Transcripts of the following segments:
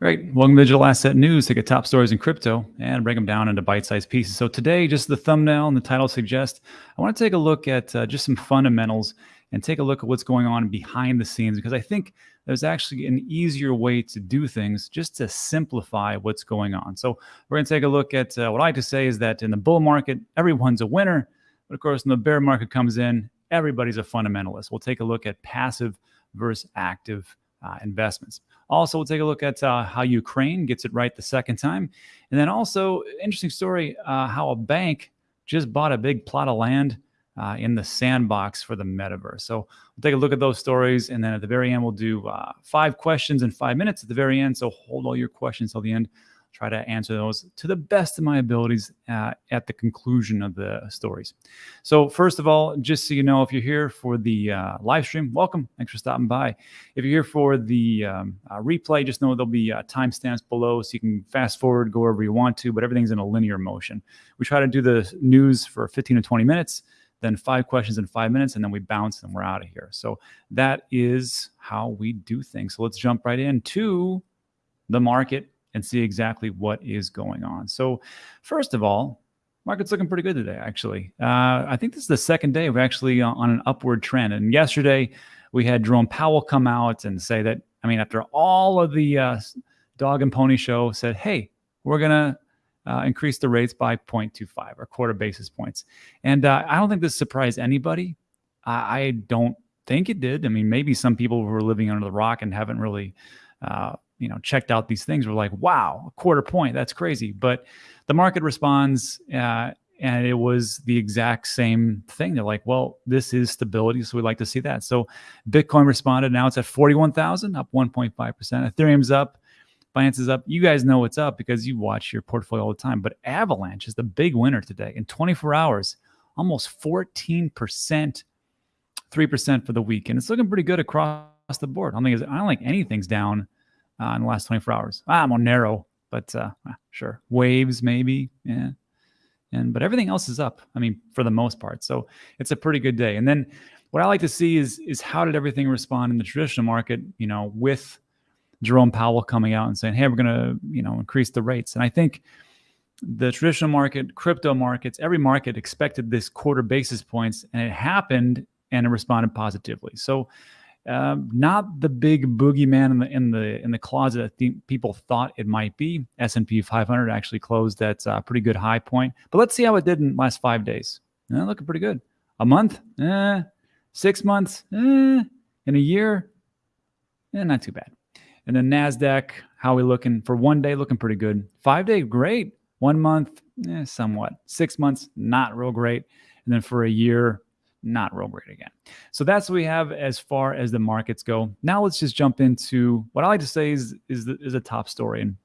Great. Welcome to Digital Asset News. Take a top stories in crypto and break them down into bite-sized pieces. So today, just the thumbnail and the title suggest, I want to take a look at uh, just some fundamentals and take a look at what's going on behind the scenes because I think there's actually an easier way to do things just to simplify what's going on. So we're going to take a look at uh, what I like to say is that in the bull market, everyone's a winner. But of course, when the bear market comes in, everybody's a fundamentalist. We'll take a look at passive versus active uh, investments. Also, we'll take a look at uh, how Ukraine gets it right the second time. And then also, interesting story, uh, how a bank just bought a big plot of land uh, in the sandbox for the metaverse. So we'll take a look at those stories. And then at the very end, we'll do uh, five questions in five minutes at the very end. So hold all your questions till the end try to answer those to the best of my abilities uh, at the conclusion of the stories. So first of all, just so you know, if you're here for the uh, live stream, welcome. Thanks for stopping by. If you're here for the um, uh, replay, just know there'll be uh, timestamps below so you can fast forward, go wherever you want to, but everything's in a linear motion. We try to do the news for 15 to 20 minutes, then five questions in five minutes, and then we bounce and we're out of here. So that is how we do things. So let's jump right into the market and see exactly what is going on. So first of all, market's looking pretty good today, actually. Uh, I think this is the second day we're actually on an upward trend. And yesterday we had Jerome Powell come out and say that, I mean, after all of the uh, dog and pony show said, hey, we're going to uh, increase the rates by 0.25 or quarter basis points. And uh, I don't think this surprised anybody. I, I, don't think it did. I mean, maybe some people were living under the rock and haven't really uh, you know checked out these things were like wow a quarter point that's crazy but the market responds uh, and it was the exact same thing they're like well this is stability so we'd like to see that so bitcoin responded now it's at 41000 up 1.5% ethereum's up Binance is up. You guys know what's up because you watch your portfolio all the time. But Avalanche is the big winner today. In 24 hours, almost 14%, 3% for the week. And it's looking pretty good across the board. I don't think, I don't think anything's down uh, in the last 24 hours. Ah, I'm on narrow, but uh, ah, sure. Waves, maybe. Yeah. And, but everything else is up. I mean, for the most part. So it's a pretty good day. And then what I like to see is, is how did everything respond in the traditional market, you know, with Jerome Powell coming out and saying, hey, we're going to, you know, increase the rates. And I think the traditional market, crypto markets, every market expected this quarter basis points and it happened and it responded positively. So um, not the big boogeyman in the in the in the closet that th- people thought it might be. S and P 500 actually closed at a pretty good high point, but let's see how it did in the last five days. Eh, looking pretty good. A month, eh, six months, eh, in a year, eh, not too bad. And then Nasdaq, how we looking for one day? Looking pretty good. Five day, great. One month, eh, somewhat. Six months, not real great. And then for a year, not real great again. So that's what we have as far as the markets go. Now let's just jump into what I like to say is is, the, is a top story, and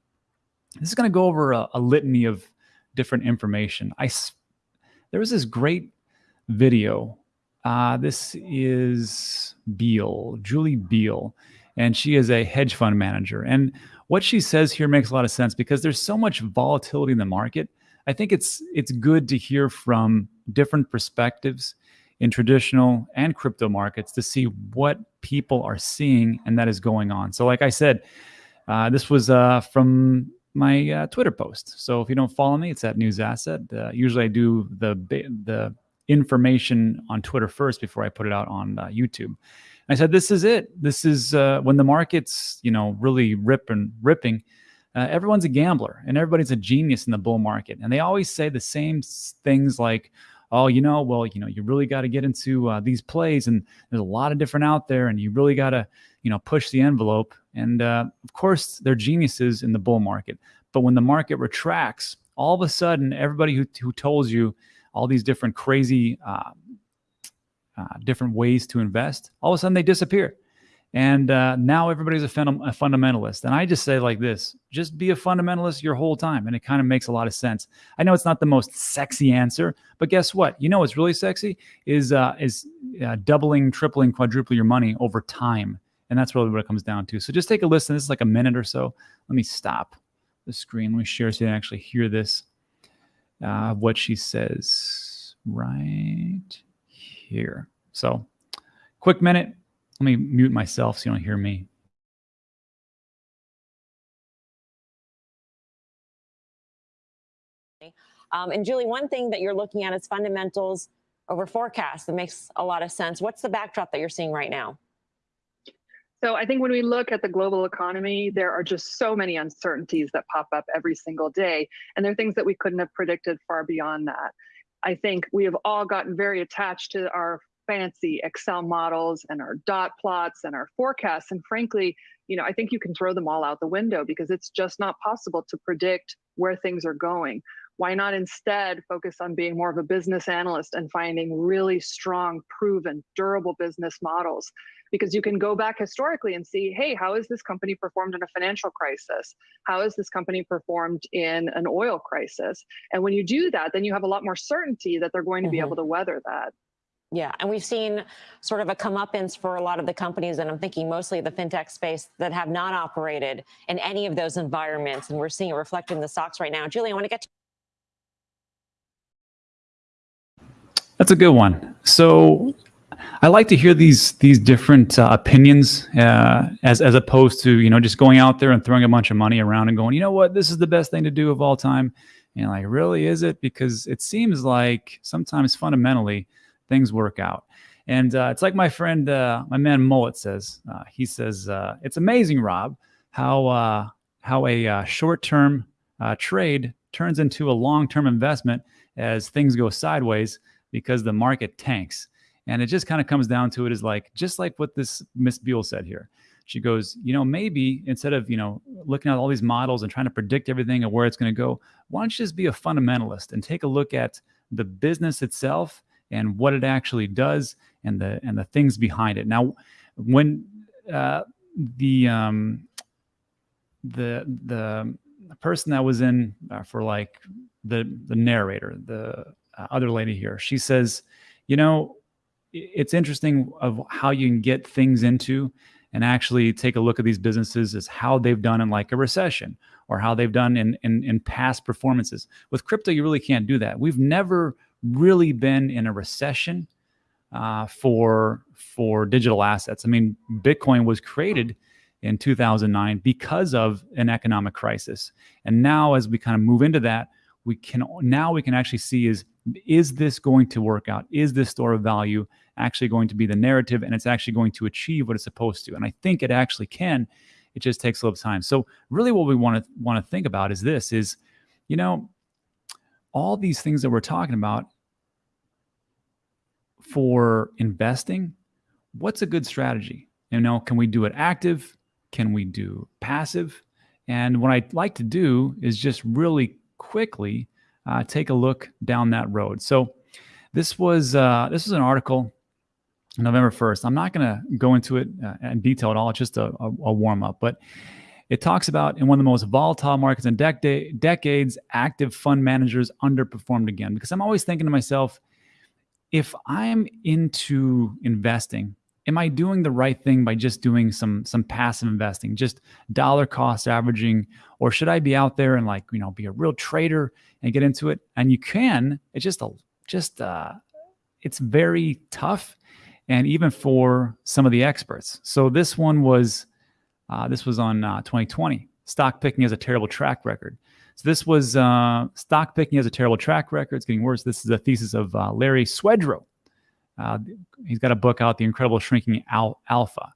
this is going to go over a, a, litany of different information. I there was this great video. Uh, this is Biel, Julie Biel, and she is a hedge fund manager. And what she says here makes a lot of sense because there's so much volatility in the market. I think it's it's good to hear from different perspectives in traditional and crypto markets to see what people are seeing and that is going on. So, like I said, uh, this was uh, from my uh, Twitter post. So if you don't follow me, it's at News Asset. Uh, usually, I do the the information on Twitter first before I put it out on uh, YouTube. I said, "This is it. This is uh, when the market's you know really rip and ripping, ripping." everyone's a gambler and everybody's a genius in the bull market, and they always say the same things like oh, you know, well, you know, you really got to get into uh, these plays, and there's a lot of different out there, and you really got to, you know, push the envelope. And uh, of course, they're geniuses in the bull market, but when the market retracts, all of a sudden, everybody who who told you all these different crazy, uh, uh different ways to invest, all of a sudden they disappear. And uh, now everybody's a, fun- a, fundamentalist. And I just say like this just be a fundamentalist your whole time. And it kind of makes a lot of sense. I know it's not the most sexy answer, but guess what? You know what's really sexy is, uh, is uh, doubling, tripling, quadrupling your money over time. And that's really what it comes down to. So just take a listen. This is like a minute or so. Let me stop the screen. Let me share so you can actually hear this. Uh, what she says right here. So, quick minute let me mute myself so you don't hear me. Um, and Julie, one thing that you're looking at is fundamentals over forecast. That makes a lot of sense. What's the backdrop that you're seeing right now? So I think when we look at the global economy, there are just so many uncertainties that pop up every single day. And there are things that we couldn't have predicted far beyond that. I think we have all gotten very attached to our fancy Excel models and our dot plots and our forecasts. And frankly, you know, I think you can throw them all out the window because it's just not possible to predict where things are going. Why not instead focus on being more of a business analyst and finding really strong, proven, durable business models? Because you can go back historically and see, hey, how has this company performed in a financial crisis? How has this company performed in an oil crisis? And when you do that, then you have a lot more certainty that they're going to mm -hmm. be mm-hmm. able to weather that. Yeah, and we've seen sort of a comeuppance for a lot of the companies, and I'm thinking mostly the fintech space that have not operated in any of those environments, and we're seeing it reflected in the stocks right now. Julie, I want to get to That's a good one. So I like to hear these these different uh, opinions uh, as as opposed to you know just going out there and throwing a bunch of money around and going, you know what, this is the best thing to do of all time. And like, really, is it? Because it seems like sometimes fundamentally things work out. And uh, it's like my friend, uh, my man Mullet says. Uh, he says uh, it's amazing, Rob, how uh, how a uh, short-term trade turns into a long-term investment as things go sideways because the market tanks. And it just kind of comes down to it is like just like what this Miss Biel said here. She goes, you know, maybe instead of you know looking at all these models and trying to predict everything and where it's going to go, why don't you just be a fundamentalist and take a look at the business itself and what it actually does and the and the things behind it. Now, when uh, the um, the the person that was in uh, for like the the narrator, the uh, other lady here, she says, you know, it's interesting of how you can get things into and actually take a look at these businesses as how they've done in like a recession or how they've done in, in, in past performances. With crypto, you really can't do that. We've never really been in a recession uh, for for digital assets. I mean, Bitcoin was created in 2009 because of an economic crisis, and now as we kind of move into that, we can now we can actually see is is this going to work out? Is this store of value actually going to be the narrative, and it's actually going to achieve what it's supposed to? And I think it actually can. It just takes a little time. So really, what we want to want to think about is this: is you know all these things that we're talking about for investing, what's a good strategy? You know, can we do it active? Can we do passive? And what I like to do is just really quickly uh, take a look down that road. So this was uh, this was an article November 1st. I'm not going to go into it uh, in detail at all. It's just a, a, a warm up, but it talks about in one of the most volatile markets in dec decades, active fund managers underperformed again. Because I'm always thinking to myself, if I'm into investing, am I doing the right thing by just doing some some passive investing, just dollar cost averaging, or should I be out there and like you know be a real trader and get into it? And you can. It's just a just uh, it's very tough, and even for some of the experts. So this one was uh, this was on uh, 2020. Stock picking has a terrible track record. So this was uh, stock picking has a terrible track record. It's getting worse. This is a thesis of uh, Larry Swedroe. Uh, he's got a book out, The Incredible Shrinking Al Alpha.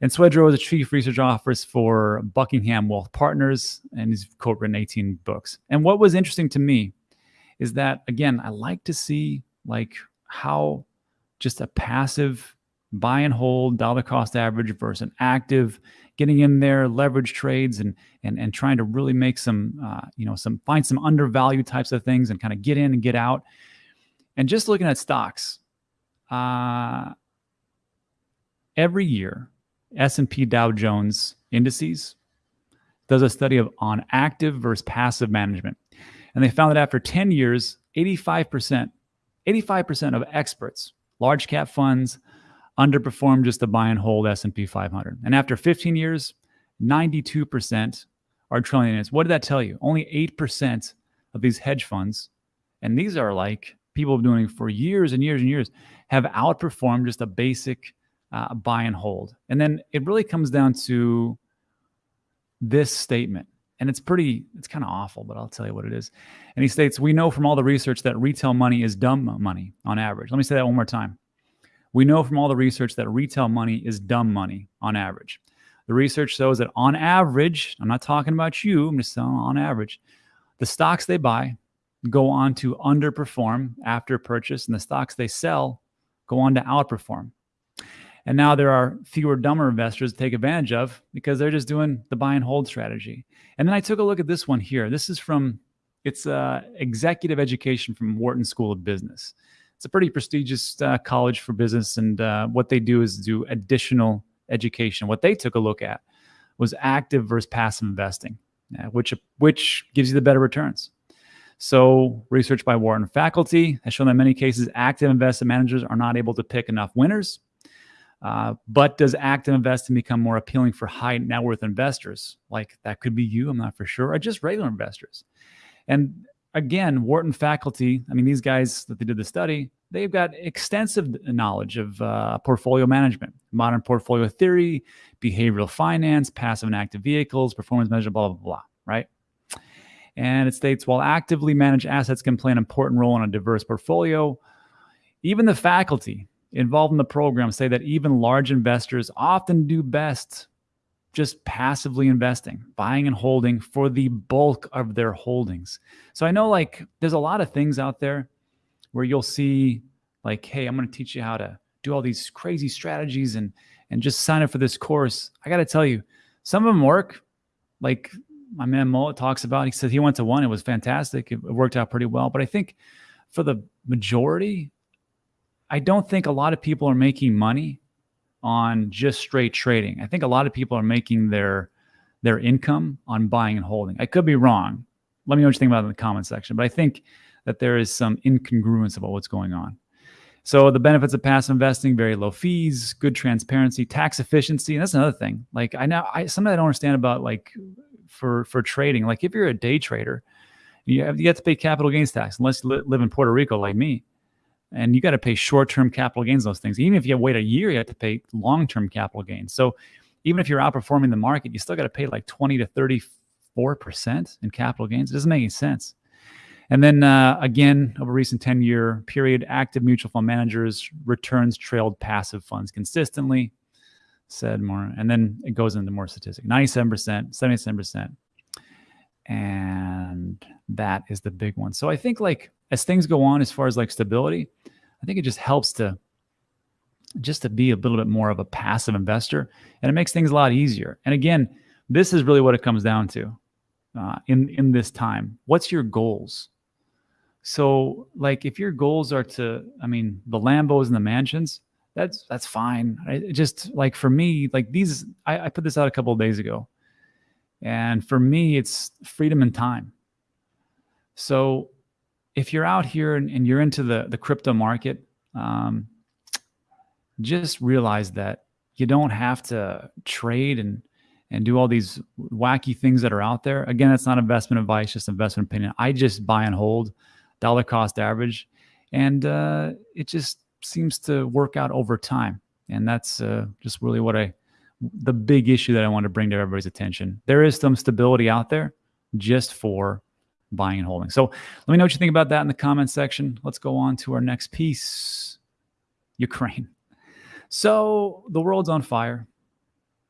And Swedroe is a chief research officer for Buckingham Wealth Partners, and he's co-written 18 books. And what was interesting to me is that, again, I like to see like how just a passive buy and hold dollar cost average versus an active getting in there leverage trades and and and trying to really make some uh, you know some find some undervalued types of things and kind of get in and get out. And just looking at stocks uh, every year S&P Dow Jones indices does a study of on active versus passive management. And they found that after 10 years 85% 85% of experts large cap funds underperformed just the buy and hold S&P 500. And after 15 years, 92% are trillionaires. What did that tell you? Only 8% of these hedge funds, and these are like people doing it for years and years and years, have outperformed just a basic uh, buy and hold. And then it really comes down to this statement. and it's pretty, it's kind of awful, but I'll tell you what it is. And he states, We know from all the research that retail money is dumb money on average. Let me say that one more time. We know from all the research that retail money is dumb money on average. The research shows that on average, I'm not talking about you, I'm just saying on average, the stocks they buy go on to underperform after purchase, and the stocks they sell go on to outperform. And now there are fewer dumber investors to take advantage of because they're just doing the buy and hold strategy. And then I took a look at this one here. This is from it's uh, executive education from Wharton School of Business. It's a pretty prestigious uh, college for business, and uh, what they do is do additional education. What they took a look at was active versus passive investing, uh, which which gives you the better returns. So, research by Wharton faculty has shown that in many cases, active investment managers are not able to pick enough winners. Uh, but does active investing become more appealing for high net worth investors? Like that could be you, I'm not for sure, or just regular investors. And again, Wharton faculty, I mean, these guys that they did the study, they've got extensive knowledge of uh, portfolio management, modern portfolio theory, behavioral finance, passive and active vehicles, performance measure, blah, blah, blah, right? And it states while actively managed assets can play an important role in a diverse portfolio, even the faculty involved in the program say that even large investors often do best just passively investing, buying and holding for the bulk of their holdings. So I know like there's a lot of things out there where you'll see like, hey, I'm going to teach you how to do all these crazy strategies and and just sign up for this course. I got to tell you, some of them work. Like my man Mullet talks about, he said he went to one, it was fantastic. It worked out pretty well. But I think for the majority, I don't think a lot of people are making money on just straight trading. I think a lot of people are making their their income on buying and holding. I could be wrong. Let me know what you think about it in the comment section. But I think that there is some incongruence about what's going on. So the benefits of passive investing, very low fees, good transparency, tax efficiency. And that's another thing. Like I know I something I don't understand about like for for trading. Like if you're a day trader, you have you have to pay capital gains tax unless you live in Puerto Rico like me and you got to pay short-term capital gains those things. Even if you wait a year you have to pay long-term capital gains. So even if you're outperforming the market you still got to pay like 20 to 34 percent in capital gains. It doesn't make any sense. And then uh, again over a recent 10 year period active mutual fund managers returns trailed passive funds consistently. Said more and then it goes into more statistics 97 percent 77 percent. And that is the big one. So i think like as things go on as far as like stability, I think it just helps to just to be a little bit more of a passive investor and it makes things a lot easier. And again, this is really what it comes down to uh, in in this time. What's your goals? So like if your goals are to, I mean, the Lambos and the mansions, that's that's fine. I, just like for me, like these, I, I put this out a couple of days ago, and for me, it's freedom and time. So if you're out here and, and, you're into the, the crypto market, um, just realize that you don't have to trade and, and do all these wacky things that are out there. Again, it's not investment advice, just investment opinion. I just buy and hold dollar cost average. And uh, it just seems to work out over time. And that's uh, just really what I, the big issue that I want to bring to everybody's attention. There is some stability out there just for buying and holding. So let me know what you think about that in the comment section. Let's go on to our next piece Ukraine. So the world's on fire,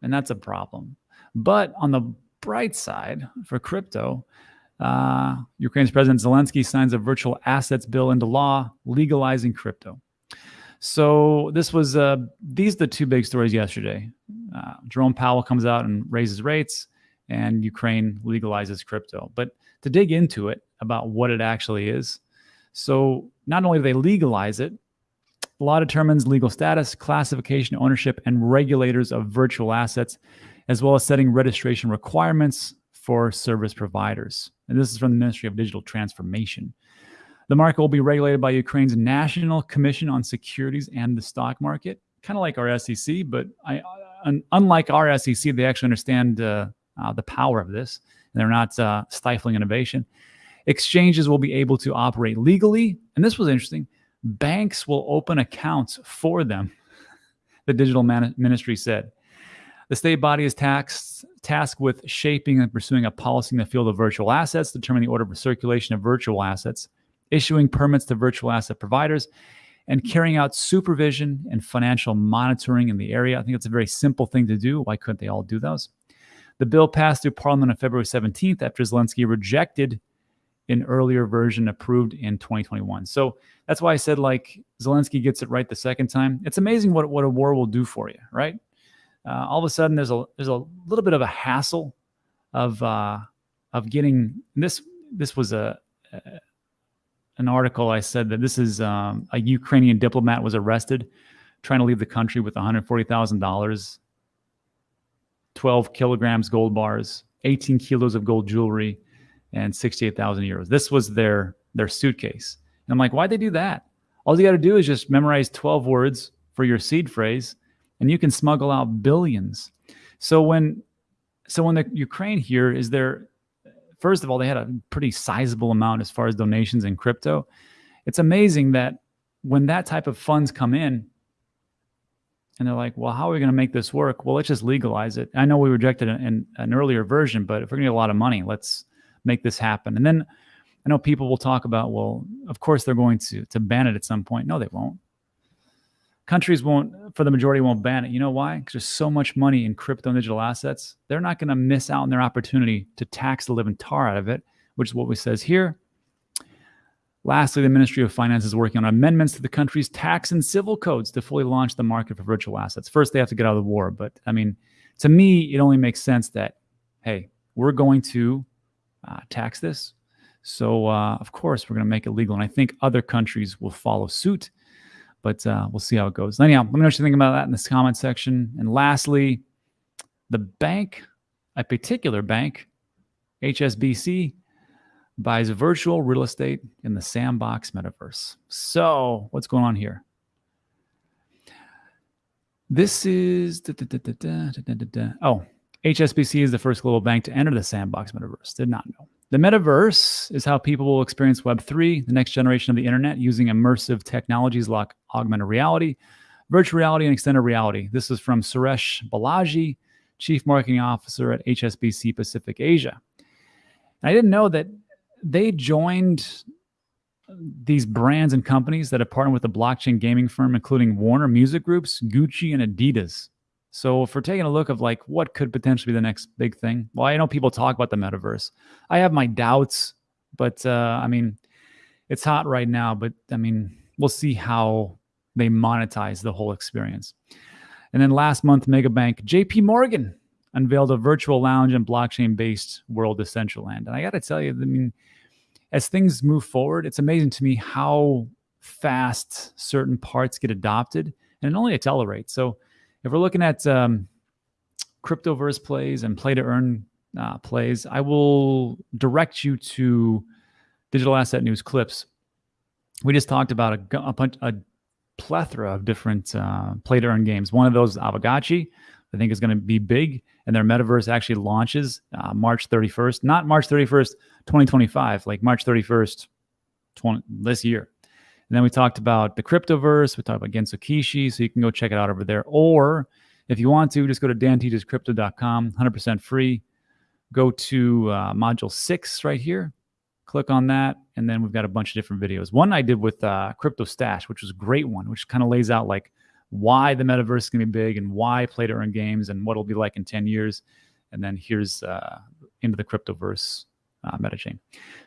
and that's a problem. But on the bright side for crypto, uh, Ukraine's President Zelensky signs a virtual assets bill into law legalizing crypto. So this was uh, these are the two big stories yesterday. Uh, Jerome Powell comes out and raises rates, and Ukraine legalizes crypto. But to dig into it about what it actually is. So not only do they legalize it, law determines legal status, classification, ownership, and regulators of virtual assets, as well as setting registration requirements for service providers. And this is from the Ministry of Digital Transformation. The market will be regulated by Ukraine's National Commission on Securities and the Stock Market, kind of like our SEC, but I, unlike our SEC, they actually understand uh, uh, the power of this they're not uh, stifling innovation. Exchanges will be able to operate legally. And this was interesting. Banks will open accounts for them, the digital man- ministry said. The state body is taxed, tasked with shaping and pursuing a policy in the field of virtual assets, determining the order of circulation of virtual assets, issuing permits to virtual asset providers, and carrying out supervision and financial monitoring in the area. I think it's a very simple thing to do. Why couldn't they all do those? The bill passed through Parliament on February 17th after Zelensky rejected an earlier version approved in 2021. So that's why I said like Zelensky gets it right the second time. It's amazing what, what a war will do for you, right? Uh, all of a sudden there's a there's a little bit of a hassle of uh, of getting this. This was a, a an article I said that this is um, a Ukrainian diplomat was arrested trying to leave the country with $140,000, 12 kilograms gold bars, 18 kilos of gold jewelry, and 68,000 euros. This was their their suitcase. And I'm like, why'd they do that? All you got to do is just memorize 12 words for your seed phrase, and you can smuggle out billions. So when so when the Ukraine here is there first of all, they had a pretty sizable amount as far as donations in crypto. It's amazing that when that type of funds come in, and they're like, well, how are we going to make this work? Well, let's just legalize it. I know we rejected an, an, earlier version, but if we're going to get a lot of money, let's make this happen. And then I know people will talk about, well, of course they're going to to ban it at some point. No, they won't countries won't, for the majority, won't ban it. You know why? Because there's so much money in crypto and digital assets. They're not going to miss out on their opportunity to tax the living tar out of it, which is what we says here. Lastly, the Ministry of Finance is working on amendments to the country's tax and civil codes to fully launch the market for virtual assets. First, they have to get out of the war. But I mean, to me, it only makes sense that, hey, we're going to uh, tax this. So, uh, of course, we're going to make it legal. And I think other countries will follow suit but uh, we'll see how it goes. Anyhow, let me know what you think about that in this comment section. And lastly, the bank, a particular bank, HSBC, buys virtual real estate in the sandbox metaverse. So, what's going on here? This is da, da, da, oh, HSBC is the first global bank to enter the sandbox metaverse. Did not know. The metaverse is how people will experience Web3, the next generation of the internet, using immersive technologies like augmented reality, virtual reality, and extended reality. This is from Suresh Balaji, Chief Marketing Officer at HSBC Pacific Asia. And I didn't know that they joined these brands and companies that have partnered with the blockchain gaming firm, including Warner Music Groups, Gucci, and Adidas. So if we're taking a look of like what could potentially be the next big thing, well, I know people talk about the metaverse. I have my doubts, but uh, I mean, it's hot right now. But I mean, we'll see how they monetize the whole experience. And then last month, Megabank JP Morgan unveiled a virtual lounge and blockchain-based world Decentraland. And I got to tell you, I mean, as things move forward, it's amazing to me how fast certain parts get adopted, and it only accelerates. So if we're looking at um, cryptoverse plays and play to earn uh, plays, I will direct you to digital asset news clips. We just talked about a, a, a plethora of different uh, play to earn games. One of those, Aavegotchi, I think is going to be big, and their metaverse actually launches uh, March 31st, not March 31st, 2025, like March 31st, 20, this year. And then we talked about the cryptoverse. We talked about Gensokishi, so you can go check it out over there. Or if you want to, just go to danteachescrypto.com, 100% free. Go to uh, module six right here. Click on that, and then we've got a bunch of different videos. One I did with uh, Crypto Stash, which was a great one, which kind of lays out like why the metaverse is going to be big and why play to earn games and what it'll be like in 10 years. And then here's uh, into the cryptoverse uh, MetaChain.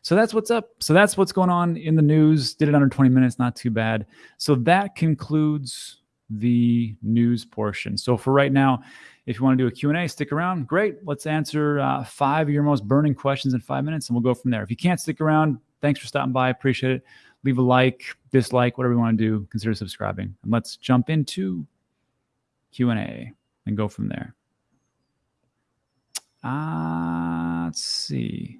So that's what's up. So that's what's going on in the news. Did it under 20 minutes, not too bad. So that concludes the news portion. So for right now, if you want to do a Q&A, stick around. Great. Let's answer uh, five of your most burning questions in five minutes, and we'll go from there. If you can't stick around, thanks for stopping by. Appreciate it. Leave a like, dislike, whatever you want to do. Consider subscribing. And let's jump into Q&A and go from there. Uh, let's see.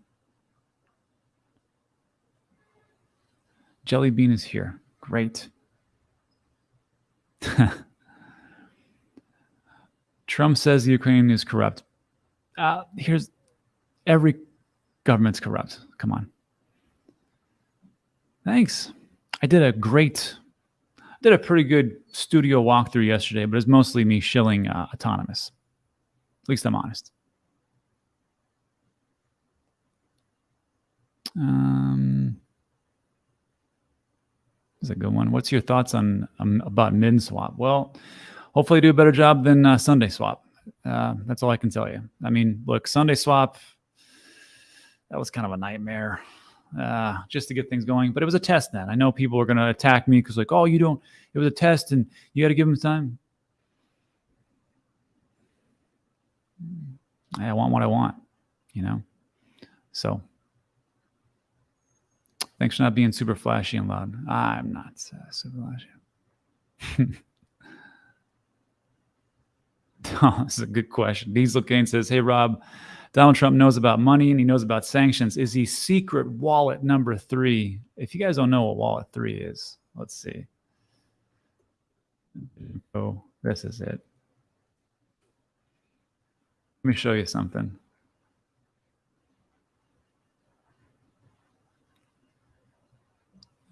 Jelly Bean is here. Great. Trump says the Ukraine is corrupt. Uh, here's every government's corrupt. Come on. Thanks. I did a great, did a pretty good studio walkthrough yesterday, but it's mostly me shilling uh, Autonomous. At least I'm honest. Um, is a good one. What's your thoughts on um, about Minswap? Well, hopefully I do a better job than uh, SundaeSwap. Uh, that's all I can tell you. I mean, look, SundaeSwap, that was kind of a nightmare uh, just to get things going. But it was a test then. I know people are going to attack me because, like, oh, you don't, it was a test and you got to give them time. I want what I want, you know? So thanks for not being super flashy and loud. I'm not uh, super flashy. oh, is a good question. Diesel Kane says, Hey, Rob, Donald Trump knows about money and he knows about sanctions. Is he secret wallet number three? If you guys don't know what wallet three is, let's see. Oh, this is it. Let me show you something.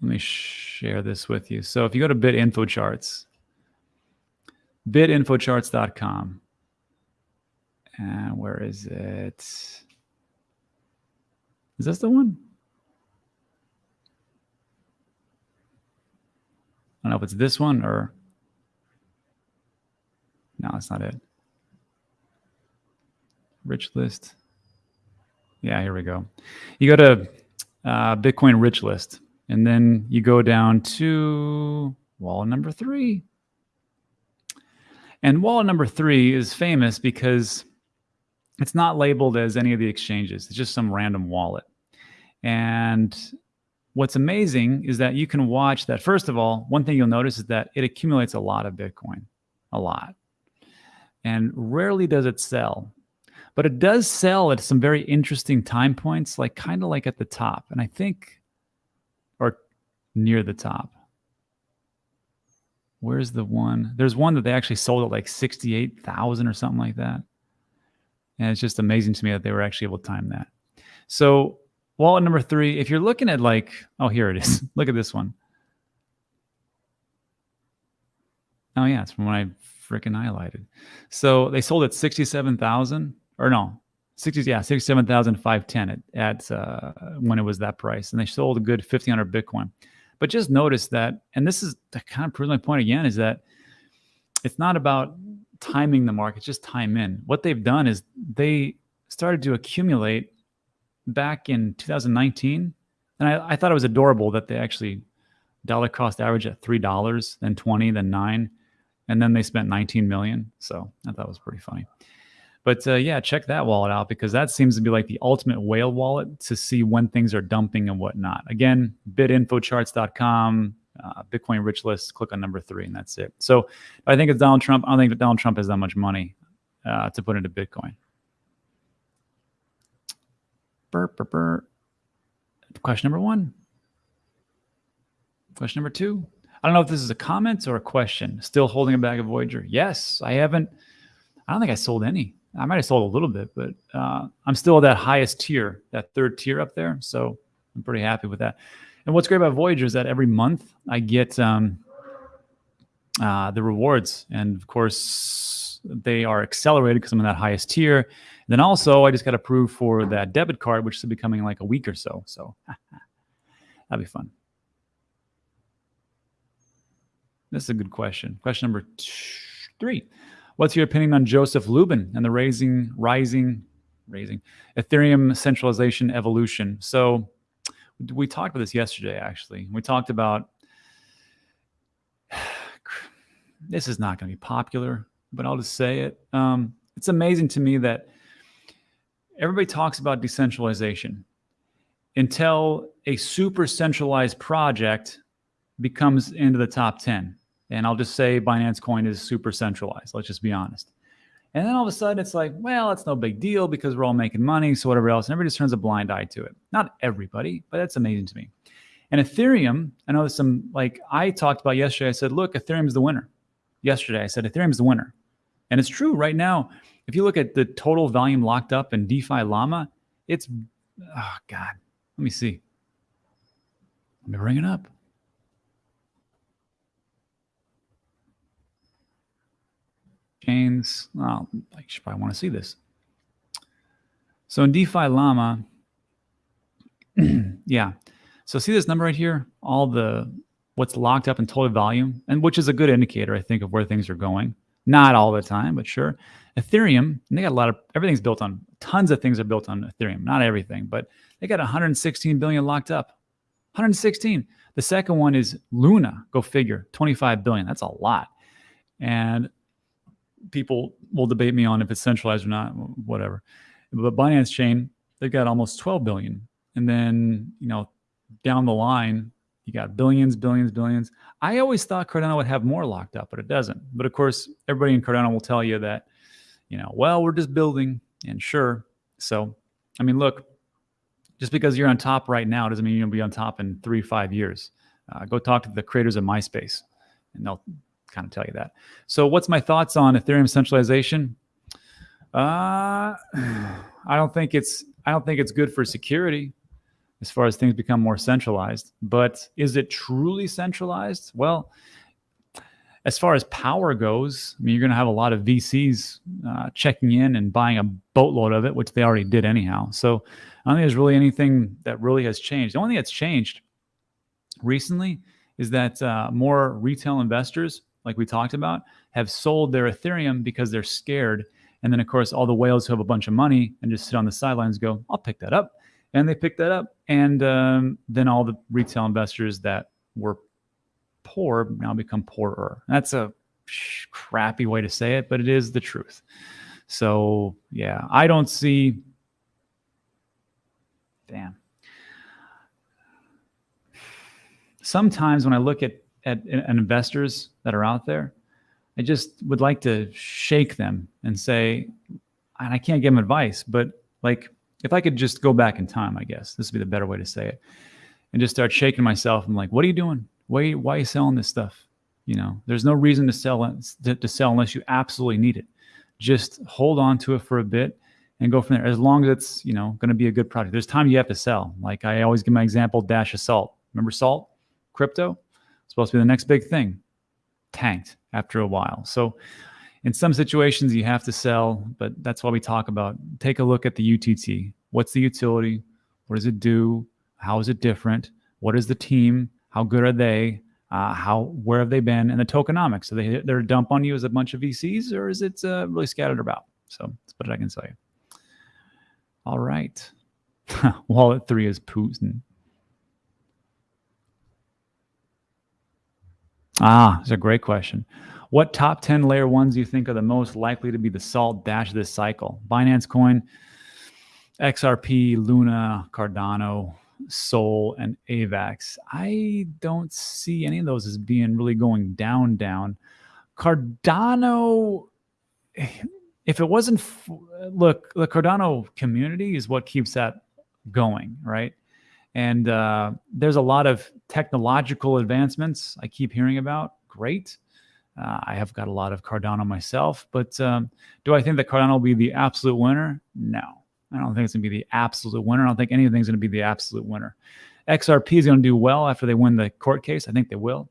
Let me share this with you. So if you go to BitInfoCharts, bitinfocharts.com, and where is it? Is this the one? I don't know if it's this one or no, that's not it. Rich list. Yeah, here we go. You go to uh, Bitcoin rich list, and then you go down to wallet number three. And wallet number three is famous because it's not labeled as any of the exchanges. It's just some random wallet. And what's amazing is that you can watch that. First of all, one thing you'll notice is that it accumulates a lot of Bitcoin, a lot. And rarely does it sell. But it does sell at some very interesting time points, like kind of like at the top. And I think, or near the top. Where's the one? There's one that they actually sold at like 68,000 or something like that. And it's just amazing to me that they were actually able to time that. So wallet number three, if you're looking at like, oh, here it is. Look at this one. Oh yeah, it's from when I freaking highlighted. So they sold at 67,000 or no, 60, yeah, 67,510 at, at uh, when it was that price. And they sold a good 1500 Bitcoin. But just notice that, and this is the kind of proves my point again, is that it's not about timing the market, just time in. What they've done is they started to accumulate back in 2019. And I, I thought it was adorable that they actually dollar cost average at $3, then 20, then nine, and then they spent 19 million. So I thought it was pretty funny. But uh, yeah, check that wallet out because that seems to be like the ultimate whale wallet to see when things are dumping and whatnot. Again, bitinfocharts.com, uh, Bitcoin rich list, click on number three, and that's it. So I think it's Donald Trump. I don't think that Donald Trump has that much money uh, to put into Bitcoin. Burr, burr, burr. Question number one. Question number two. I don't know if this is a comment or a question. Still holding a bag of Voyager? Yes, I haven't. I don't think I sold any. I might have sold a little bit, but uh, I'm still at that highest tier, that third tier up there. So I'm pretty happy with that. And what's great about Voyager is that every month I get um, uh, the rewards. And of course, they are accelerated because I'm in that highest tier. And then also, I just got approved for that debit card, which is becoming like a week or so. So that'd be fun. This is a good question. Question number three. What's your opinion on Joseph Lubin and the raising, rising, raising Ethereum centralization evolution? So we talked about this yesterday, actually. We talked about this is not going to be popular, but I'll just say it. Um, it's amazing to me that everybody talks about decentralization until a super centralized project becomes into the top 10. And I'll just say Binance Coin is super centralized. Let's just be honest. And then all of a sudden it's like, well, it's no big deal because we're all making money. So whatever else. And everybody just turns a blind eye to it. Not everybody, but that's amazing to me. And Ethereum, I know there's some, like I talked about yesterday. I said, look, Ethereum's the winner. Yesterday, I said, Ethereum's the winner. And it's true right now. If you look at the total volume locked up in DeFi Llama, it's, oh God, let me see. Let me bring it up. Chains. Well, I probably want to see this. So in DeFi Llama, yeah. So see this number right here, all the what's locked up in total volume, and which is a good indicator, I think, of where things are going. Not all the time, but sure. Ethereum, they got a lot of everything's built on tons of things are built on Ethereum. Not everything, but they got 116 billion locked up. 116. The second one is Luna. Go figure. 25 billion. That's a lot. And people will debate me on if it's centralized or not, whatever. But Binance Chain, they've got almost 12 billion. And then, you know, down the line, you got billions, billions, billions. I always thought Cardano would have more locked up, but it doesn't. But of course, everybody in Cardano will tell you that, you know, well, we're just building and sure. So, I mean, look, just because you're on top right now doesn't mean you'll be on top in three, five years. Uh, go talk to the creators of MySpace and they'll kind of tell you that. So what's my thoughts on Ethereum centralization? Uh, I don't think it's I don't think it's good for security as far as things become more centralized. But is it truly centralized? Well, as far as power goes, I mean, you're going to have a lot of VCs uh, checking in and buying a boatload of it, which they already did anyhow. So I don't think there's really anything that really has changed. The only thing that's changed recently is that uh, more retail investors like we talked about, have sold their Ethereum because they're scared. And then, of course, all the whales who have a bunch of money and just sit on the sidelines go, I'll pick that up. And they pick that up. And um, then all the retail investors that were poor now become poorer. That's a crappy way to say it, but it is the truth. So, yeah, I don't see. Damn. Sometimes when I look at at, at investors that are out there, I just would like to shake them and say, and I can't give them advice, but like if I could just go back in time, I guess this would be the better way to say it, and just start shaking myself. I'm like, what are you doing? Why, why are you selling this stuff? You know, there's no reason to sell it to, sell unless you absolutely need it. Just hold on to it for a bit and go from there. As long as it's you know going to be a good product. There's time you have to sell. Like I always give my example, dash of salt. Remember salt, crypto supposed to be the next big thing, tanked after a while. So in some situations you have to sell, but that's why we talk about take a look at the UTT. What's the utility? What does it do? How is it different? What is the team? How good are they? Uh, how where have they been? And the tokenomics. So they they're a dump on you as a bunch of VCs, or is it uh, really scattered about? So that's what I can say. All right. Wallet three is Putin. Ah, it's a great question. What top 10 layer ones do you think are the most likely to be the salt dash this cycle? Binance Coin, XRP, Luna, Cardano, Sol, and AVAX. I don't see any of those as being really going down, down. Cardano, if it wasn't, look, the Cardano community is what keeps that going, right? And uh, there's a lot of technological advancements I keep hearing about. Great. Uh, I have got a lot of Cardano myself, but um, do I think that Cardano will be the absolute winner? No, I don't think it's going to be the absolute winner. I don't think anything's going to be the absolute winner. XRP is going to do well after they win the court case. I think they will.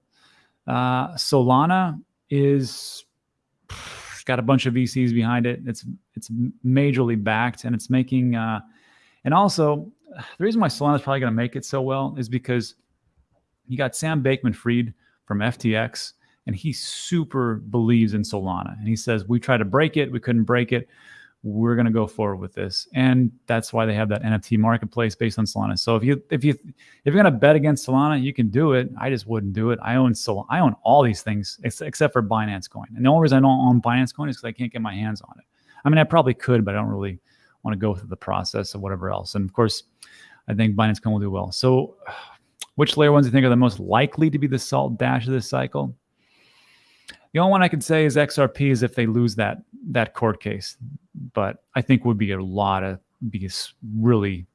Uh, Solana is got a bunch of VCs behind it. It's it's majorly backed, and it's making. Uh, and also, the reason why Solana is probably going to make it so well is because you got Sam Bankman-Fried from FTX, and he super believes in Solana, and he says we tried to break it, we couldn't break it. We're going to go forward with this, and that's why they have that NFT marketplace based on Solana. So if you if you if you're going to bet against Solana, you can do it. I just wouldn't do it. I own Solana. I own all these things except for Binance Coin, and the only reason I don't own Binance Coin is because I can't get my hands on it. I mean, I probably could, but I don't really want to go through the process of whatever else. And of course, I think Binance Coin will do well. So, which layer ones do you think are the most likely to be the salt dash of this cycle? The only one I can say is XRP is if they lose that that court case, but I think would be a lot of be really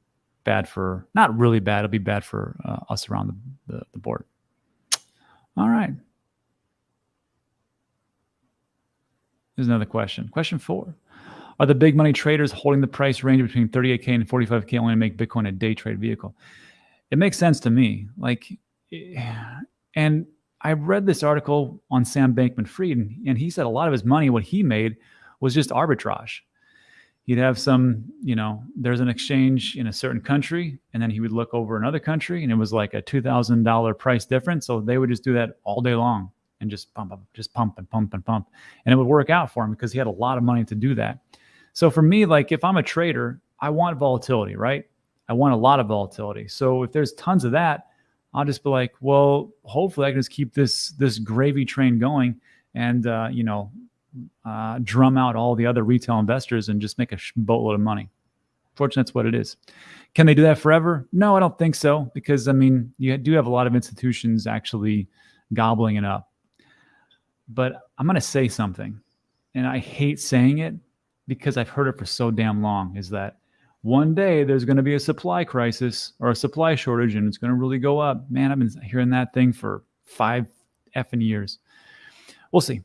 bad for not really bad. It'll be bad for uh, us around the, the, the board. All right. There's another question. Question four. Are the big money traders holding the price range between 38K and 45K only to make Bitcoin a day trade vehicle? It makes sense to me. Like, eh, and I read this article on Sam Bankman Fried, and he said a lot of his money, what he made, was just arbitrage. he'd have some, you know, there's an exchange in a certain country, and then he would look over another country, and it was like a two thousand dollar price difference. So they would just do that all day long and just pump, just pump and pump and pump, and it would work out for him because he had a lot of money to do that. So for me, like if I'm a trader, I want volatility, right? I want a lot of volatility. So if there's tons of that, I'll just be like, well, hopefully I can just keep this this gravy train going, and uh, you know, uh, drum out all the other retail investors and just make a boatload of money. Fortunately, that's what it is. Can they do that forever? No, I don't think so. Because I mean, you do have a lot of institutions actually gobbling it up. But I'm going to say something, and I hate saying it because I've heard it for so damn long. Is that one day there's going to be a supply crisis or a supply shortage, and it's going to really go up? Man, I've been hearing that thing for five effing years. We'll see.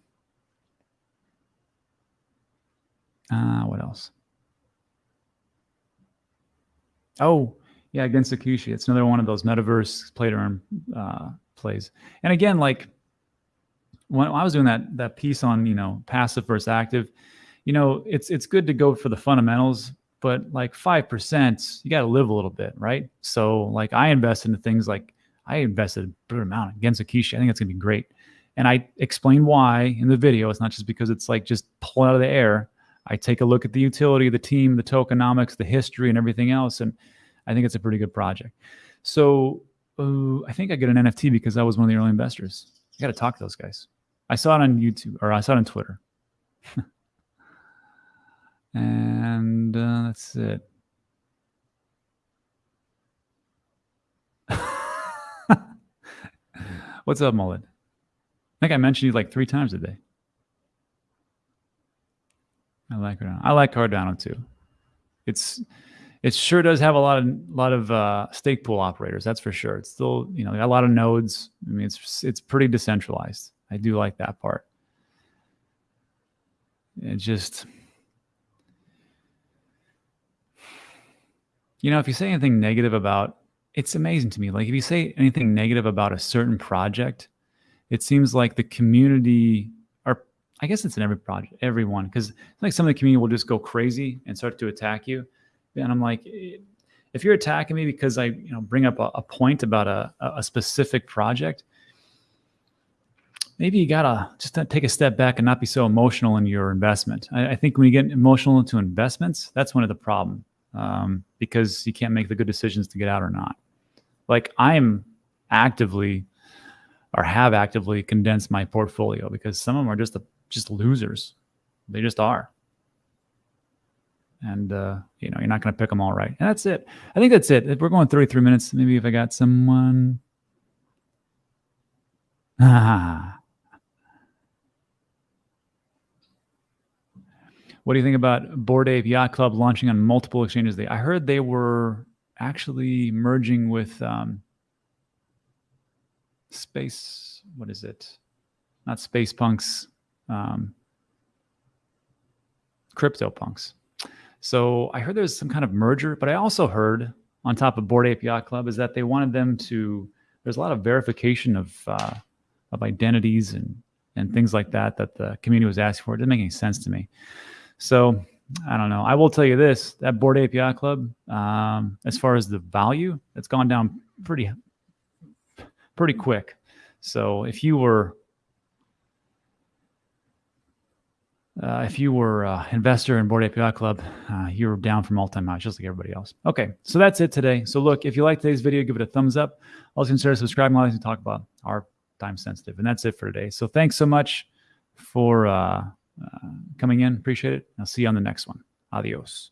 Uh, what else? Oh, yeah, against Akishi. It's another one of those metaverse play to earn uh, plays. And again, like when I was doing that that piece on you know passive versus active, you know it's it's good to go for the fundamentals, but like five percent, you got to live a little bit, right? So like I invest into things like I invested a good amount against Akishi. I think it's gonna be great, and I explain why in the video. It's not just because it's like just pull out of the air. I take a look at the utility, the team, the tokenomics, the history, and everything else, and I think it's a pretty good project. So uh, I think I get an NFT because I was one of the early investors. I got to talk to those guys. I saw it on YouTube or I saw it on Twitter, and uh, that's it. What's up, Mullet? I think I mentioned you like three times a day. I like Cardano. I like Cardano too. It's it sure does have a lot of lot of uh, stake pool operators. That's for sure. It's still you know a lot of nodes. I mean, it's it's pretty decentralized. I do like that part. It just you know if you say anything negative about it's amazing to me. Like if you say anything negative about a certain project, it seems like the community or I guess it's in every project, everyone, because like some of the community will just go crazy and start to attack you. And I'm like, eh, if you're attacking me because I, you know, bring up a, a point about a, a specific project, maybe you gotta just take a step back and not be so emotional in your investment. I, I think when you get emotional into investments, that's one of the problem um, because you can't make the good decisions to get out or not. Like I'm actively or have actively condensed my portfolio because some of them are just a just losers. They just are. And, uh, you know, you're not going to pick them all right. And that's it. I think that's it. We're going 33 minutes. Maybe if I got someone. Ah. What do you think about Bored Ape Yacht Club launching on multiple exchanges? They, I heard they were actually merging with um, Space. What is it? Not Space Punks um, CryptoPunks. So I heard there's some kind of merger, but I also heard on top of Bored Ape Yacht Club is that they wanted them to. There's a lot of verification of uh, of identities and and things like that that the community was asking for. It didn't make any sense to me. So I don't know. I will tell you this: that Bored Ape Yacht Club, um, as far as the value, it's gone down pretty pretty quick. So if you were Uh, if you were an investor in Bored Ape Yacht Club, uh, you're down from all-time highs, just like everybody else. Okay, so that's it today. So look, if you like today's video, give it a thumbs up. Also consider subscribing while we talk about our time sensitive. And that's it for today. So thanks so much for uh, uh, Uh, coming in. Appreciate it. I'll see you on the next one. Adios.